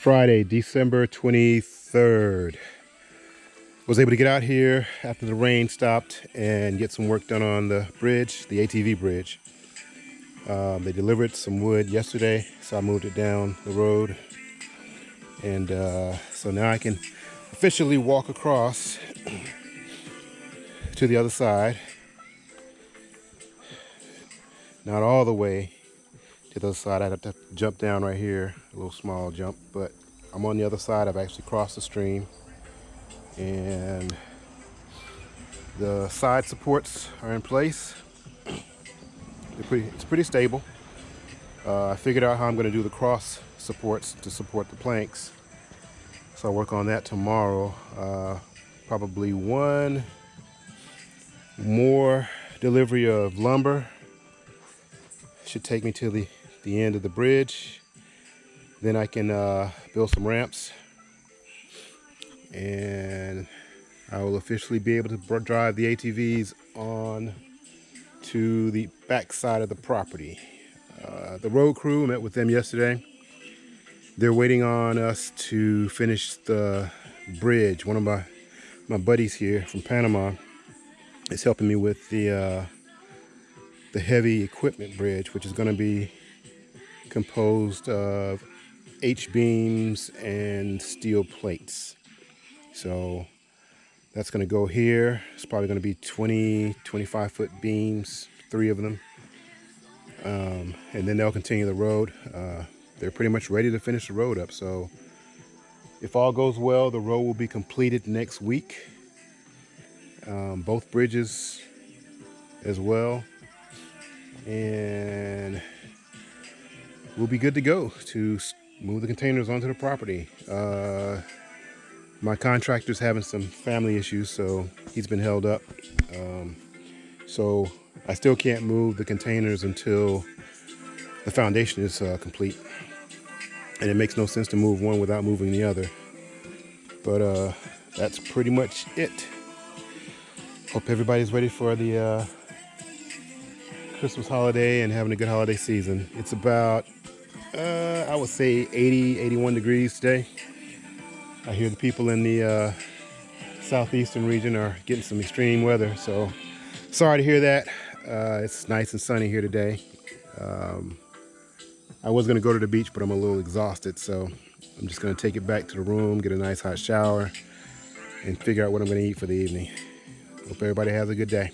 Friday, December 23rd. Was able to get out here after the rain stopped and get some work done on the bridge, the ATV bridge. Um, they delivered some wood yesterday, so I moved it down the road. And uh, so now I can officially walk across to the other side. Not all the way, to the other side. I'd have to jump down right here, a little small jump, but I'm on the other side. I've actually crossed the stream and the side supports are in place. Pretty, it's pretty stable. Uh, I figured out how I'm going to do the cross supports to support the planks. So I'll work on that tomorrow. Uh, probably one more delivery of lumber should take me to the the end of the bridge. Then I can uh, build some ramps and I will officially be able to drive the ATVs on to the back side of the property. Uh, the road crew met with them yesterday. They're waiting on us to finish the bridge. One of my, my buddies here from Panama is helping me with the uh, the heavy equipment bridge, which is going to be composed of H-beams and steel plates. So that's going to go here. It's probably going to be 20, 25 foot beams, three of them. Um, and then they'll continue the road. Uh, they're pretty much ready to finish the road up. So if all goes well, the road will be completed next week. Um, both bridges as well. And we'll be good to go to move the containers onto the property. Uh, my contractor's having some family issues, so he's been held up. Um, so I still can't move the containers until the foundation is uh, complete. And it makes no sense to move one without moving the other. But uh, that's pretty much it. Hope everybody's ready for the uh, Christmas holiday and having a good holiday season. It's about uh, I would say 80, 81 degrees today. I hear the people in the uh, southeastern region are getting some extreme weather, so sorry to hear that. Uh, it's nice and sunny here today. Um, I was gonna go to the beach, but I'm a little exhausted, so I'm just gonna take it back to the room, get a nice hot shower, and figure out what I'm gonna eat for the evening. Hope everybody has a good day.